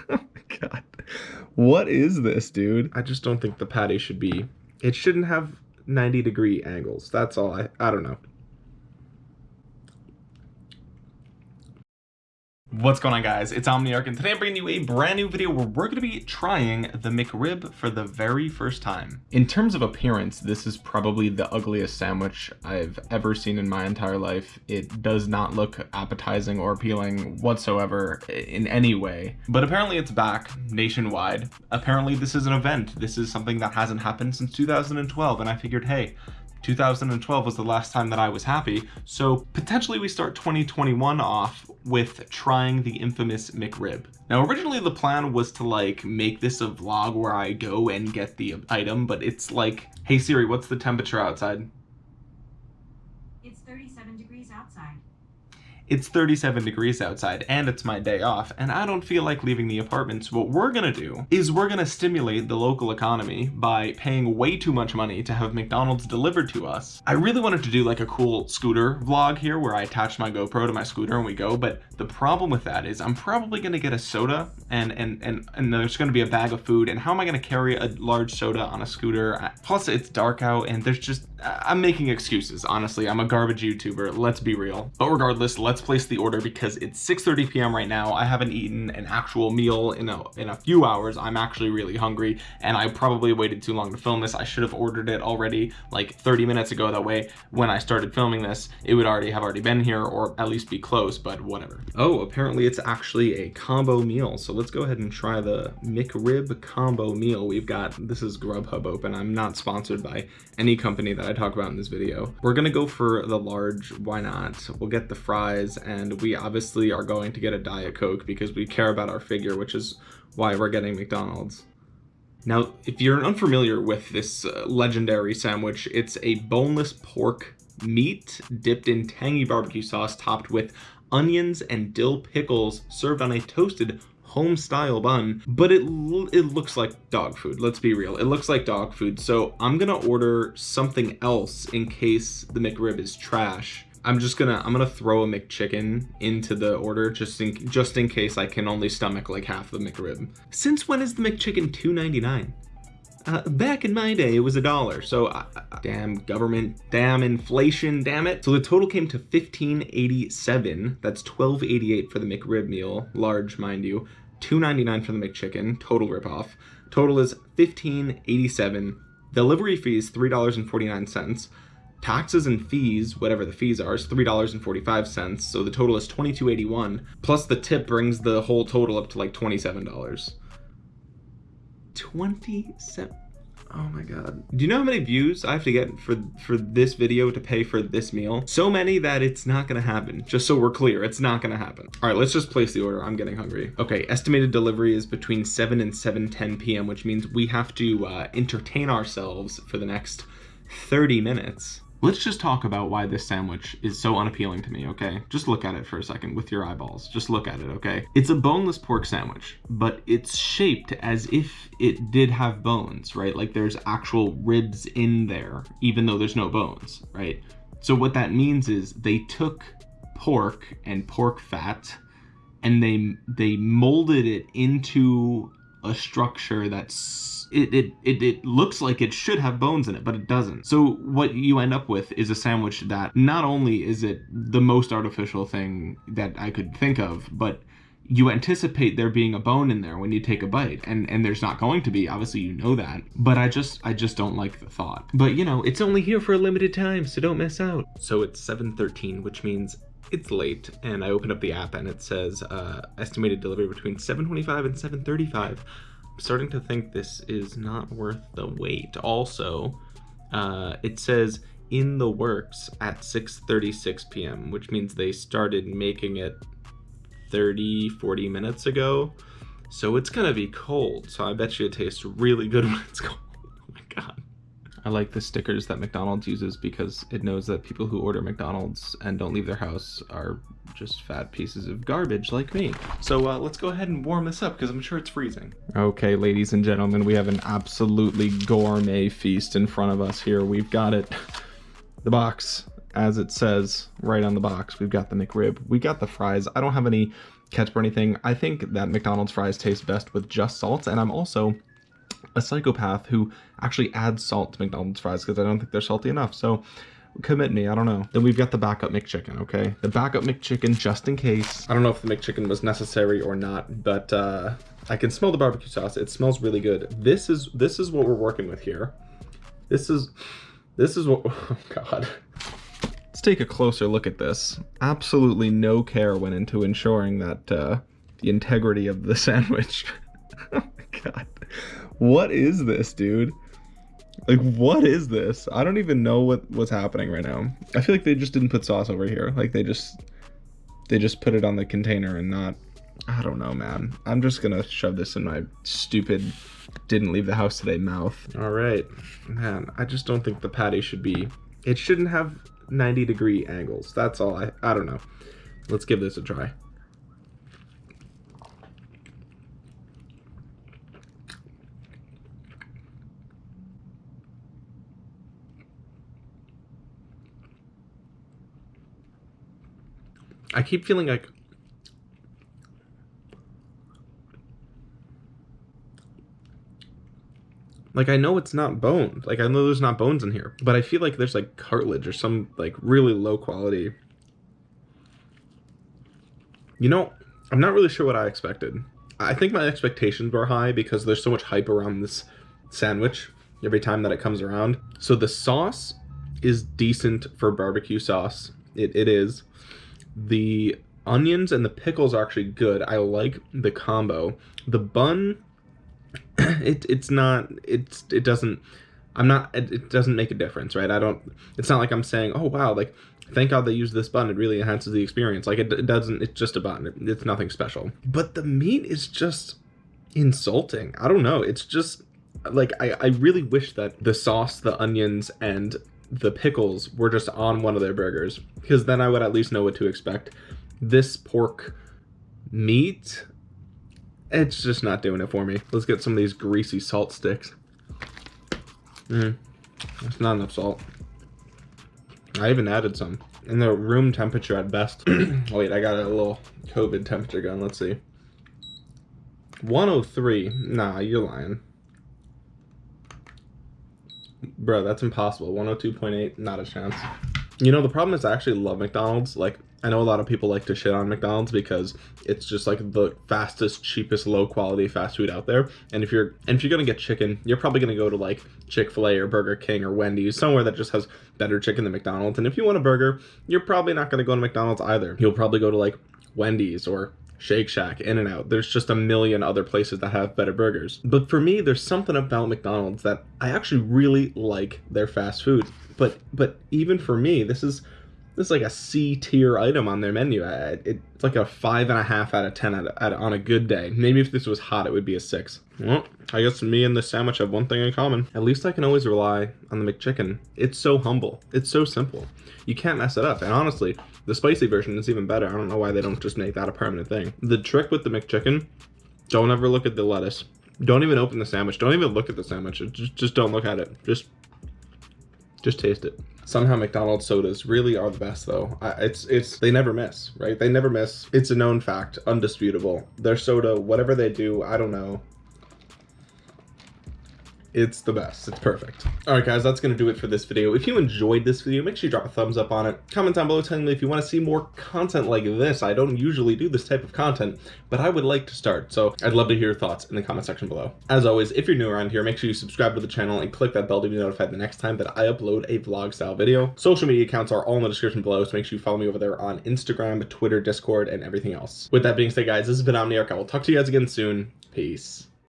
oh my god. What is this, dude? I just don't think the patty should be. It shouldn't have 90 degree angles. That's all. I I don't know. What's going on guys, it's Omniarch and today I'm bringing you a brand new video where we're going to be trying the McRib for the very first time. In terms of appearance, this is probably the ugliest sandwich I've ever seen in my entire life. It does not look appetizing or appealing whatsoever in any way. But apparently it's back nationwide. Apparently this is an event. This is something that hasn't happened since 2012 and I figured hey, 2012 was the last time that I was happy, so potentially we start 2021 off with trying the infamous McRib. Now originally the plan was to like make this a vlog where I go and get the item, but it's like, hey Siri, what's the temperature outside? It's 37 degrees outside. It's 37 degrees outside and it's my day off and I don't feel like leaving the apartment. So what we're gonna do is we're gonna stimulate the local economy by paying way too much money to have McDonald's delivered to us. I really wanted to do like a cool scooter vlog here where I attach my GoPro to my scooter and we go, but the problem with that is I'm probably gonna get a soda and and and, and there's gonna be a bag of food and how am I gonna carry a large soda on a scooter? Plus it's dark out and there's just I'm making excuses honestly. I'm a garbage YouTuber let's be real. But regardless let's place the order because it's 6:30 p.m. right now. I haven't eaten an actual meal in a in a few hours. I'm actually really hungry and I probably waited too long to film this. I should have ordered it already like 30 minutes ago. That way when I started filming this it would already have already been here or at least be close but whatever. Oh apparently it's actually a combo meal. So let's go ahead and try the McRib combo meal we've got. This is Grubhub open. I'm not sponsored by any company that I talk about in this video. We're gonna go for the large, why not? We'll get the fries and we obviously are going to get a Diet Coke because we care about our figure, which is why we're getting McDonald's. Now, if you're unfamiliar with this uh, legendary sandwich, it's a boneless pork meat dipped in tangy barbecue sauce topped with onions and dill pickles served on a toasted home style bun but it it looks like dog food let's be real it looks like dog food so i'm gonna order something else in case the mcrib is trash i'm just gonna i'm gonna throw a mcchicken into the order just in just in case i can only stomach like half the mcrib since when is the mcchicken 2.99 uh, back in my day, it was a dollar. So, uh, damn government, damn inflation, damn it. So the total came to 1587. That's 1288 for the McRib meal, large, mind you. 299 for the McChicken, total ripoff. Total is 1587. Delivery fees $3.49. Taxes and fees, whatever the fees are, is $3.45. So the total is 22.81. Plus the tip brings the whole total up to like $27. 27 Oh my god. Do you know how many views I have to get for for this video to pay for this meal? So many that it's not gonna happen. Just so we're clear, it's not gonna happen. All right, let's just place the order. I'm getting hungry. Okay, estimated delivery is between 7 and 7:10 p.m., which means we have to uh, entertain ourselves for the next 30 minutes. Let's just talk about why this sandwich is so unappealing to me, okay? Just look at it for a second with your eyeballs. Just look at it, okay? It's a boneless pork sandwich, but it's shaped as if it did have bones, right? Like there's actual ribs in there, even though there's no bones, right? So what that means is they took pork and pork fat and they they molded it into a structure that's it, it, it, it looks like it should have bones in it, but it doesn't. So what you end up with is a sandwich that not only is it the most artificial thing that I could think of, but you anticipate there being a bone in there when you take a bite and and there's not going to be. Obviously you know that but i just i just don't like the thought. But you know it's only here for a limited time so don't miss out. So it's 7:13 which means it's late and i open up the app and it says uh estimated delivery between 7:25 and 7:35 I'm starting to think this is not worth the wait. Also, uh, it says in the works at 6.36 p.m., which means they started making it 30, 40 minutes ago. So it's gonna be cold. So I bet you it tastes really good when it's cold. Oh my God. I like the stickers that McDonald's uses because it knows that people who order McDonald's and don't leave their house are just fat pieces of garbage like me. So uh, let's go ahead and warm this up because I'm sure it's freezing. Okay, ladies and gentlemen, we have an absolutely gourmet feast in front of us here. We've got it, the box, as it says right on the box. We've got the McRib, we got the fries. I don't have any ketchup or anything. I think that McDonald's fries taste best with just salt, and I'm also a psychopath who actually adds salt to McDonald's fries because I don't think they're salty enough. So commit me, I don't know. Then we've got the backup McChicken, okay? The backup McChicken just in case. I don't know if the McChicken was necessary or not, but uh, I can smell the barbecue sauce. It smells really good. This is this is what we're working with here. This is this is what oh god. Let's take a closer look at this. Absolutely no care went into ensuring that uh, the integrity of the sandwich. oh my god. What is this, dude? Like, what is this? I don't even know what what's happening right now. I feel like they just didn't put sauce over here. Like they just they just put it on the container and not. I don't know, man. I'm just gonna shove this in my stupid didn't leave the house today mouth. All right, man. I just don't think the patty should be. It shouldn't have 90 degree angles. That's all. I I don't know. Let's give this a try. I keep feeling like like I know it's not bone. Like I know there's not bones in here, but I feel like there's like cartilage or some like really low quality. You know, I'm not really sure what I expected. I think my expectations were high because there's so much hype around this sandwich every time that it comes around. So the sauce is decent for barbecue sauce. It, it is. The onions and the pickles are actually good. I like the combo. The bun, it it's not it's it doesn't. I'm not. It, it doesn't make a difference, right? I don't. It's not like I'm saying, oh wow, like thank God they used this bun. It really enhances the experience. Like it, it doesn't. It's just a bun. It, it's nothing special. But the meat is just insulting. I don't know. It's just like I, I really wish that the sauce, the onions, and the pickles were just on one of their burgers because then I would at least know what to expect. This pork meat, it's just not doing it for me. Let's get some of these greasy salt sticks. Mm, that's not enough salt. I even added some. In the room temperature at best. oh, wait, I got a little COVID temperature gun. Let's see. 103. Nah, you're lying. Bro, that's impossible. 102.8, not a chance. You know, the problem is I actually love McDonald's. Like, I know a lot of people like to shit on McDonald's because it's just like the fastest, cheapest, low quality fast food out there. And if you're and if you're gonna get chicken, you're probably gonna go to like Chick-fil-A or Burger King or Wendy's, somewhere that just has better chicken than McDonald's. And if you want a burger, you're probably not gonna go to McDonald's either. You'll probably go to like Wendy's or Shake Shack, In-N-Out. There's just a million other places that have better burgers. But for me, there's something about McDonald's that I actually really like their fast food. But but even for me, this is this is like a C tier item on their menu. It's like a five and a half out of ten at, at, on a good day. Maybe if this was hot, it would be a six. Well, I guess me and the sandwich have one thing in common. At least I can always rely on the McChicken. It's so humble. It's so simple. You can't mess it up. And honestly, the spicy version is even better. I don't know why they don't just make that a permanent thing. The trick with the McChicken, don't ever look at the lettuce. Don't even open the sandwich. Don't even look at the sandwich. Just, just don't look at it. Just, just taste it. Somehow McDonald's sodas really are the best though. I, it's it's they never miss, right? They never miss. It's a known fact, undisputable. Their soda, whatever they do, I don't know it's the best. It's perfect. All right, guys, that's going to do it for this video. If you enjoyed this video, make sure you drop a thumbs up on it. Comment down below telling me if you want to see more content like this. I don't usually do this type of content, but I would like to start. So I'd love to hear your thoughts in the comment section below. As always, if you're new around here, make sure you subscribe to the channel and click that bell to be notified the next time that I upload a vlog style video. Social media accounts are all in the description below, so make sure you follow me over there on Instagram, Twitter, Discord, and everything else. With that being said, guys, this has been Omniarch. I will talk to you guys again soon. Peace.